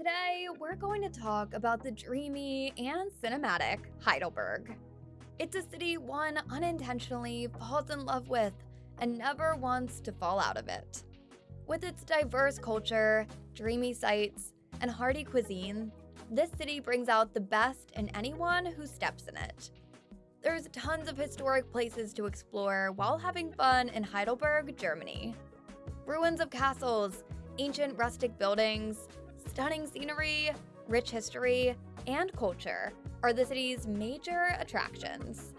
Today, we're going to talk about the dreamy and cinematic Heidelberg. It's a city one unintentionally falls in love with and never wants to fall out of it. With its diverse culture, dreamy sights, and hearty cuisine, this city brings out the best in anyone who steps in it. There's tons of historic places to explore while having fun in Heidelberg, Germany. Ruins of castles, ancient rustic buildings, stunning scenery, rich history, and culture are the city's major attractions.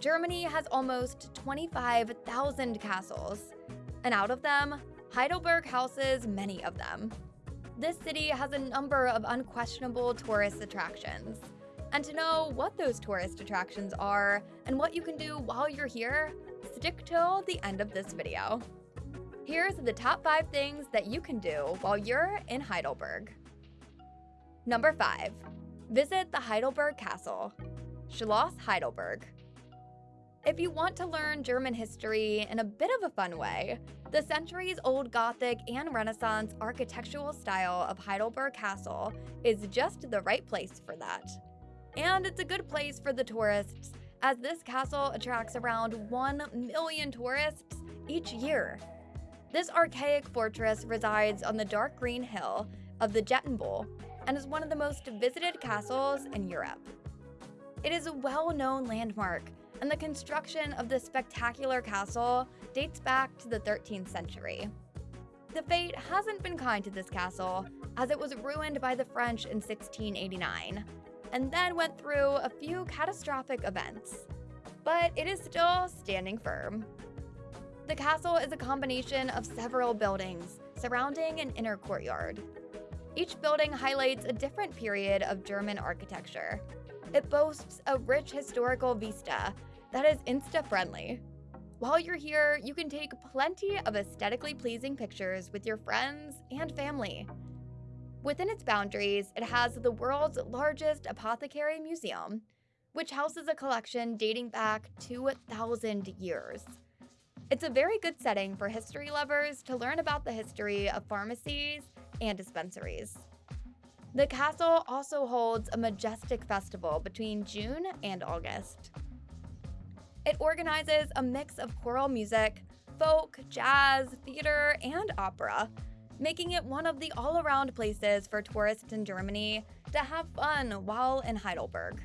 Germany has almost 25,000 castles, and out of them, Heidelberg houses many of them. This city has a number of unquestionable tourist attractions. And to know what those tourist attractions are and what you can do while you're here, stick till the end of this video. Here's the top 5 things that you can do while you're in Heidelberg. Number 5. Visit the Heidelberg Castle, Schloss Heidelberg. If you want to learn German history in a bit of a fun way, the centuries-old Gothic and Renaissance architectural style of Heidelberg Castle is just the right place for that. And it's a good place for the tourists, as this castle attracts around 1 million tourists each year. This archaic fortress resides on the dark green hill of the Jettenbühl and is one of the most visited castles in Europe. It is a well-known landmark, and the construction of this spectacular castle dates back to the 13th century. The fate hasn't been kind to this castle, as it was ruined by the French in 1689, and then went through a few catastrophic events. But it is still standing firm. The castle is a combination of several buildings surrounding an inner courtyard. Each building highlights a different period of German architecture. It boasts a rich historical vista that is Insta-friendly. While you're here, you can take plenty of aesthetically pleasing pictures with your friends and family. Within its boundaries, it has the world's largest apothecary museum, which houses a collection dating back 2,000 years. It's a very good setting for history lovers to learn about the history of pharmacies and dispensaries. The castle also holds a majestic festival between June and August. It organizes a mix of choral music, folk, jazz, theater, and opera, making it one of the all-around places for tourists in Germany to have fun while in Heidelberg.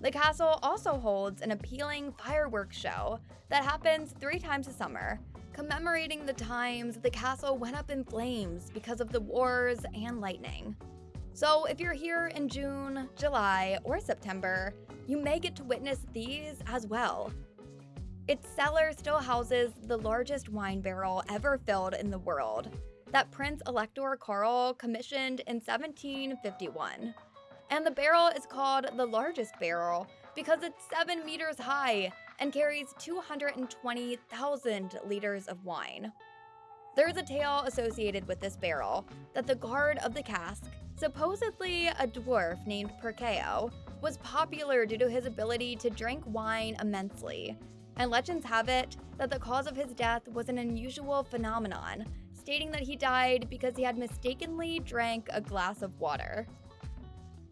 The castle also holds an appealing fireworks show that happens three times a summer, commemorating the times the castle went up in flames because of the wars and lightning. So if you're here in June, July, or September, you may get to witness these as well. Its cellar still houses the largest wine barrel ever filled in the world that Prince Elector Karl commissioned in 1751. And the barrel is called the largest barrel because it's 7 meters high and carries 220,000 liters of wine. There's a tale associated with this barrel that the guard of the cask, supposedly a dwarf named Perkeo, was popular due to his ability to drink wine immensely. And legends have it that the cause of his death was an unusual phenomenon, stating that he died because he had mistakenly drank a glass of water.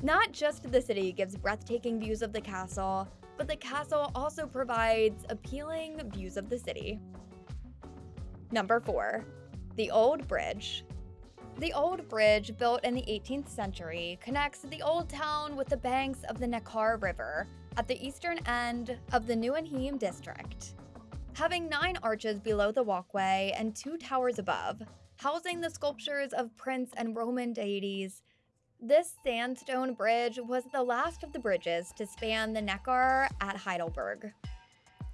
Not just the city gives breathtaking views of the castle, but the castle also provides appealing views of the city. Number 4. The Old Bridge The Old Bridge, built in the 18th century, connects the Old Town with the banks of the Neckar River at the eastern end of the Neuenheim district. Having nine arches below the walkway and two towers above, housing the sculptures of Prince and Roman deities, this sandstone bridge was the last of the bridges to span the Neckar at Heidelberg.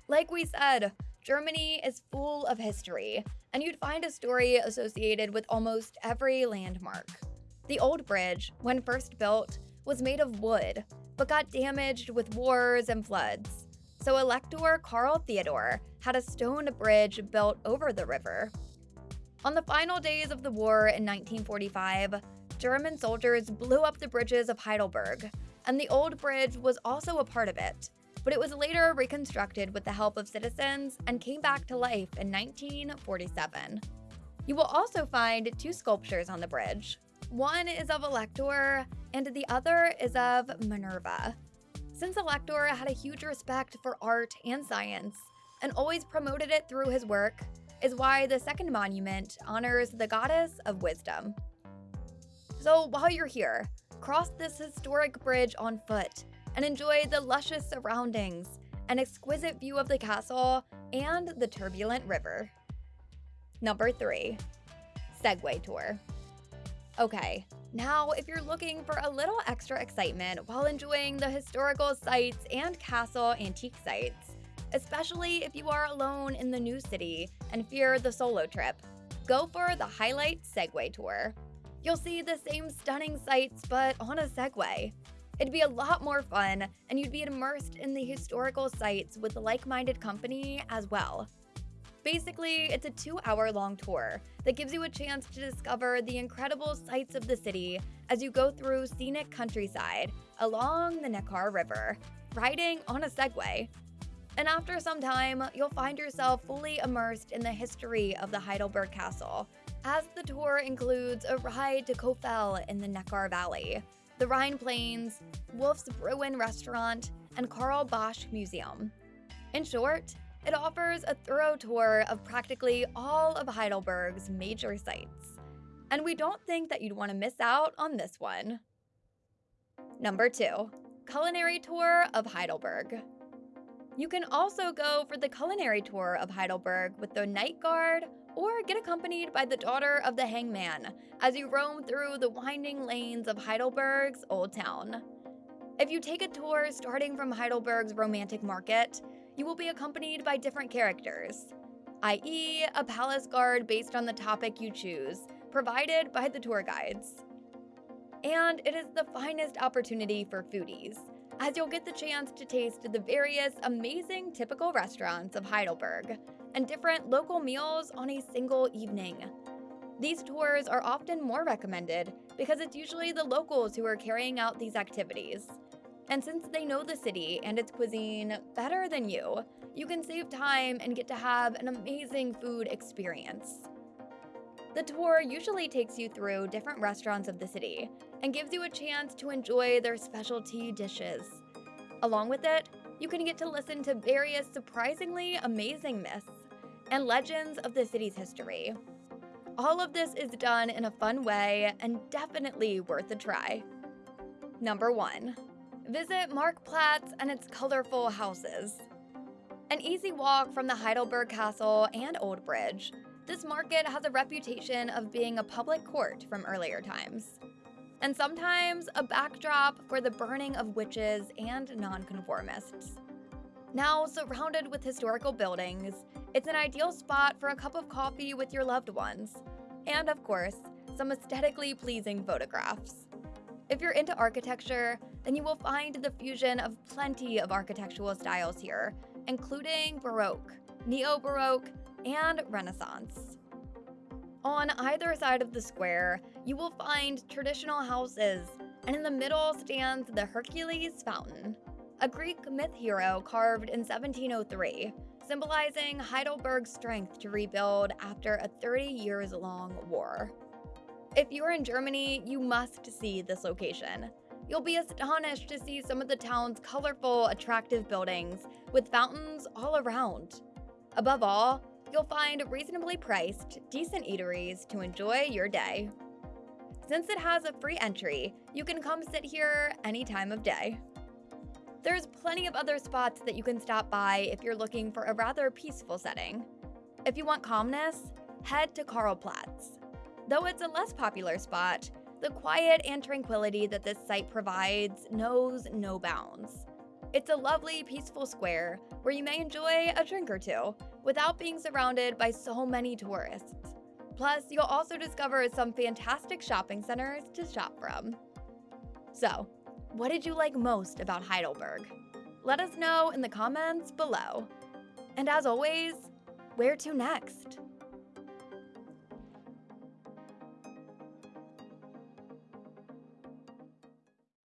Like we said, Germany is full of history, and you'd find a story associated with almost every landmark. The old bridge, when first built, was made of wood, but got damaged with wars and floods. So Elector Karl Theodor had a stone bridge built over the river. On the final days of the war in 1945, German soldiers blew up the bridges of Heidelberg, and the old bridge was also a part of it, but it was later reconstructed with the help of citizens and came back to life in 1947. You will also find two sculptures on the bridge. One is of Elector, and the other is of Minerva. Since Elector had a huge respect for art and science, and always promoted it through his work, is why the second monument honors the goddess of wisdom. So while you're here, cross this historic bridge on foot and enjoy the luscious surroundings, an exquisite view of the castle, and the turbulent river. Number 3. Segway Tour. Okay, now if you're looking for a little extra excitement while enjoying the historical sites and castle antique sites, especially if you are alone in the new city and fear the solo trip, go for the Highlight Segway Tour. You'll see the same stunning sights, but on a Segway. It'd be a lot more fun, and you'd be immersed in the historical sites with like minded company as well. Basically, it's a two hour long tour that gives you a chance to discover the incredible sights of the city as you go through scenic countryside along the Neckar River, riding on a Segway. And after some time, you'll find yourself fully immersed in the history of the Heidelberg Castle, as the tour includes a ride to Kofel in the Neckar Valley, the Rhine Plains, Wolf's Bruin Restaurant, and Carl Bosch Museum. In short, it offers a thorough tour of practically all of Heidelberg's major sites. And we don't think that you'd want to miss out on this one. Number 2. Culinary Tour of Heidelberg. You can also go for the culinary tour of Heidelberg with the Night Guard or get accompanied by the daughter of the hangman as you roam through the winding lanes of Heidelberg's Old Town. If you take a tour starting from Heidelberg's Romantic Market, you will be accompanied by different characters, i.e., a palace guard based on the topic you choose, provided by the tour guides. And it is the finest opportunity for foodies, as you'll get the chance to taste the various amazing typical restaurants of Heidelberg and different local meals on a single evening. These tours are often more recommended because it's usually the locals who are carrying out these activities. And since they know the city and its cuisine better than you, you can save time and get to have an amazing food experience. The tour usually takes you through different restaurants of the city and gives you a chance to enjoy their specialty dishes. Along with it, you can get to listen to various surprisingly amazing myths and legends of the city's history. All of this is done in a fun way and definitely worth a try. Number 1. Visit Marktplatz and its colorful houses. An easy walk from the Heidelberg Castle and Old Bridge, this market has a reputation of being a public court from earlier times, and sometimes a backdrop for the burning of witches and nonconformists. Now, surrounded with historical buildings, it's an ideal spot for a cup of coffee with your loved ones, and of course, some aesthetically pleasing photographs. If you're into architecture, then you will find the fusion of plenty of architectural styles here, including Baroque, Neo Baroque, and Renaissance. On either side of the square, you will find traditional houses, and in the middle stands the Hercules Fountain, a Greek myth hero carved in 1703, symbolizing Heidelberg's strength to rebuild after a 30 years long war. If you're in Germany, you must see this location. You'll be astonished to see some of the town's colorful, attractive buildings with fountains all around. Above all, you'll find reasonably priced, decent eateries to enjoy your day. Since it has a free entry, you can come sit here any time of day. There's plenty of other spots that you can stop by if you're looking for a rather peaceful setting. If you want calmness, head to Karlplatz. Though it's a less popular spot, the quiet and tranquility that this site provides knows no bounds. It's a lovely, peaceful square where you may enjoy a drink or two without being surrounded by so many tourists. Plus, you'll also discover some fantastic shopping centers to shop from. So, what did you like most about Heidelberg? Let us know in the comments below. And as always, where to next?